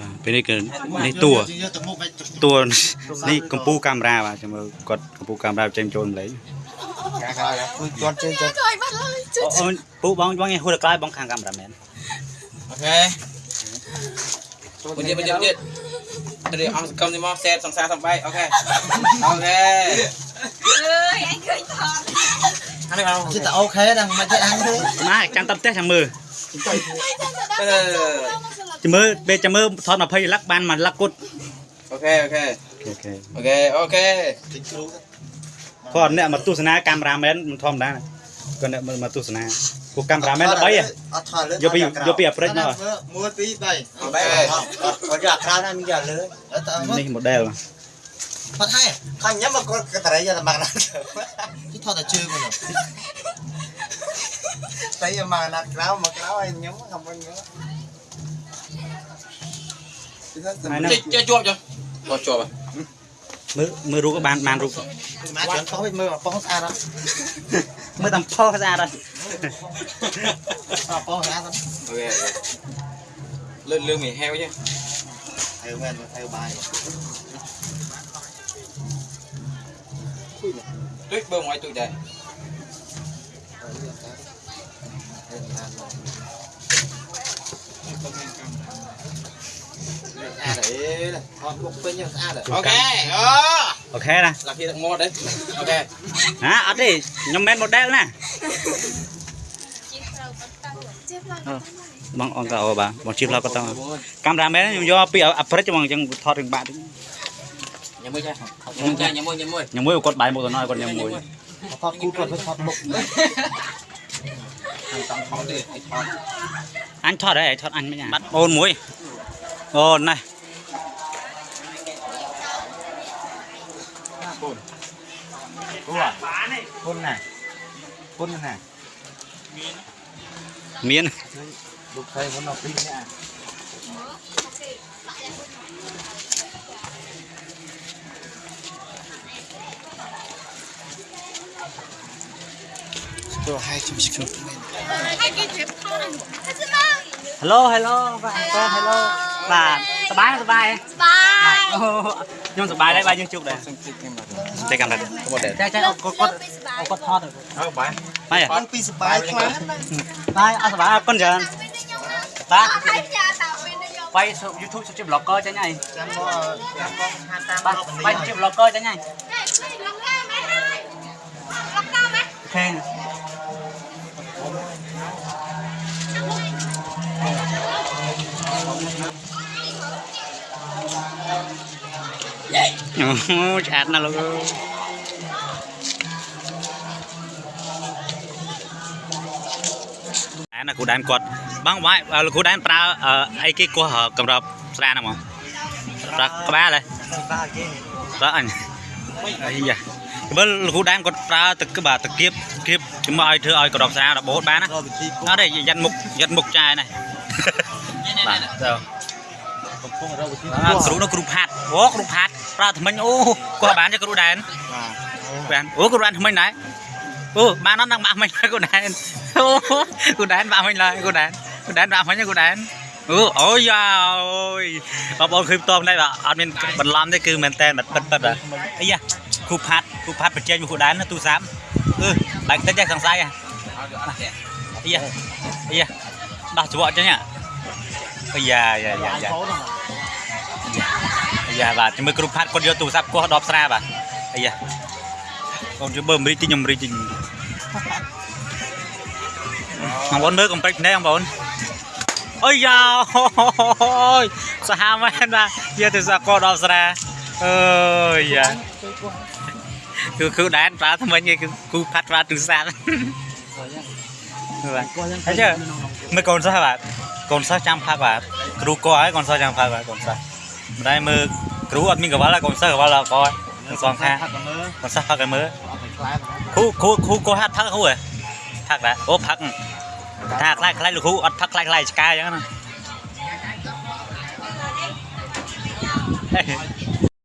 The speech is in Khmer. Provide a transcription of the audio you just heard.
បាទពេលនេះគឺនេះតួយកទៅមុខឲ្យតួនេះកម្ពូកាមេរ៉ាបាទចាំមើលគាត់កម្ពូកាមេរ៉ាចេញចូលម្លេះកាកាគឺគាត់ជើងទៅ Trời bắt ơi, chứ អូនពូបងបងហួរក្លាយបងខាងកាមេរ៉ាមែនអូខេមួយទៀតមួយទៀតមួយទៀតទៅអង្គកំនេះមកសេតសង្សារសំបែកអូខេអូខេ ơi, anh cười thật អានេះអជិះតែអូខេដល់មិនចេះអញទេណាចាំតាមផ្ទះចាំមើលឺ ចាំមើលពេលចាំមើលថត20លឹកបានមួយលឹកគត់អូខេអូខេអូខេអូខេអូខេតិចគ្រូគាត់អ្នកមកទស្សនាកាមេរ៉ាមែនមិនធម្មតាគាត់អ្នកមកទស្សនាពួកកាមេរ៉ាមែនល្បីហ៎អត់ថតលើយកពីយកពីអាហ្វ្រិកមក1 2 3គាត់យកក្រៅណាមានយកលើតើនេះ model ផត់ហើយខាងញ៉ាំមកគាត់កតរៃយកតែមកណាជិះថតតែជើងហ្នឹងតែយកមកណាក្រៅមកក្រៅឲ្យញ៉ាំខំវិញញ៉ាំហើយហ្នឹង ចេះជាប់ចុះគាត់ជាប់មើលមើលរូបក៏បានបានរូបមកច្រើនប៉ោះវិញមើលប៉ោះស្អាតអត់មើលតាមផុសស្អាតហើយប៉ោះស្អាតអត់អូខេលើលើមីហែវចេះហើយមែនហើយបាយទុយបើមកឲ្យទុយដែរស្អាតអេថតមុខពេញស្អាតអូខេអូអូខេណាឡាគីទឹកមាត់ đấy អូខេណាអត់ទេខ្ញុំមិនមែន model ណា Chếp lại បងអង្គក៏អូបាទបងជិះផ្លោក៏តកាមេរ៉ាមែនខ្ញុំយកពីអាហ្វ្រិកហ្មងអញ្ចឹងថតរឿងបាក់តិចញ៉ាំមួយចាញ៉ាំមួយចាញ៉ាំមួយញ៉ាំមួយញ៉ាំមួយគាត់បាយមុខទៅណយគាត់ញ៉ាំមួយថតគូគាត់ទៅថតមុខតាមថតទេថតអញថតហើយថតអញមិនបាត់អូនមួយអូនណាស់ គូ គុណណាគុណណា មាន លោកស្រីមុនដល់ពីរនាក់ ទៅហើយជិះជិះ Hai cái chếp thôi Thế chứ ba Hello hello បាទបាទ hello បាទសบายសบาย Ba ย ខ្ញុំសប្បាយដែរបាទយើងជួបដែរតែកាន់តែគាត់ដែរចាចាគាត់គាត់គាត់ថតអើបាទបាយអត់ពីសប្បាយខ្លាំងបាយអត់សប្បាយអរគុណច្រើនបាទបាយ YouTube ជា blogger ចាញ់ហើយចាំមកចាំមកហាត់តាមបាទបាយជា blogger ចាញ់ហើយឡុកតាមហ៎ឡុកតាមហ៎ខេ អូឆ្អាតណាស់លោកអើយអានគ្រូដែនគាត់បងបាយលោកគ្រូដែនប្រើអឺអីគេគោះកម្របស្រាហ្នឹងហ្មងប្រើក្បាលហ៎សបាគេប្រើអញអាយ៉ាមើលលោកគ្រូដែនគាត់ប្រើទឹកបាទទឹកគៀបគៀបជំឲ្យធ្វើឲ្យកម្របស្រារបូតបានណារកវិធីគូអត់ទេយ៉ាត់មុខយ៉ាត់មុខចាយណាបាទទៅ កំពុងរកវិធីអ่าគ្រូនោះគ្រូផាត់អូគ្រូផាត់ប្រើថ្មិញអូគាត់បានទេគ្រូដែនបាទបានអូគ្រូដែនថ្មិញដែរអូបានអត់នឹងបាក់មិញគ្រូដែនអូគ្រូដែនបាក់មិញឡើយគ្រូដែនគ្រូដែនបាក់មិញគ្រូដែនអូអូយ៉ាអូយបងប្អូនឃើញផ្ទាល់នេះបាទអត់មានបន្លំទេគឺមែនតែនបាត់ពិតពិតបាទអីយ៉ាគ្រូផាត់គ្រូផាត់បញ្ចេញមកគ្រូដែនទូរស័ព្ទអឺបែកតិចទេសង្ស័យហ៎អត់អត់ទេអីយ៉ាអីយ៉ាដោះច្រកចឹងហ៎អីយ៉ាយ៉ាយ៉ា យ៉ាអាយ៉ាបាទជាមួយគ្រូផាត់គាត់យកទូរស័ព្ទគាស់ដបស្រាបាទអាយ៉ាបងជួយបើអាមេរិកទីខ្ញុំអាមេរិកទីបងប្អូនមើលកំពេចភ្នែកបងប្អូនអីយ៉ាអូយសាហាវមែនបាទយកទូរស័ព្ទគាស់ដបស្រាអើយយ៉ាគឺគឺដែនប្រើថ្មិញឯងគឺគ្រូផាត់ប្រើទូរស័ព្ទបាទហើយជើមើលកូនសិស្សបាទកូនសិស្សចាំផាត់បាទគ្រូគាស់ហើយកូនសិស្សចាំផាត់បាទកូនសិស្ស ម្ដាយមើលគ្រូអត់មានកង្វល់ហើយកូនសិស្សកង្វល់ដល់កនឹងសងខាហាត់មើលកូនសិស្សផឹកឲ្យមើលអត់ទៅខ្លាចគ្រូគ្រូគ្រូគាត់ហាត់ផឹកគ្រូហ៎ផឹកដែរអូផឹកថាខ្លាចខ្លាចលោកគ្រូអត់ផឹកខ្លាចខ្លាចឆ្កែអញ្ចឹងណា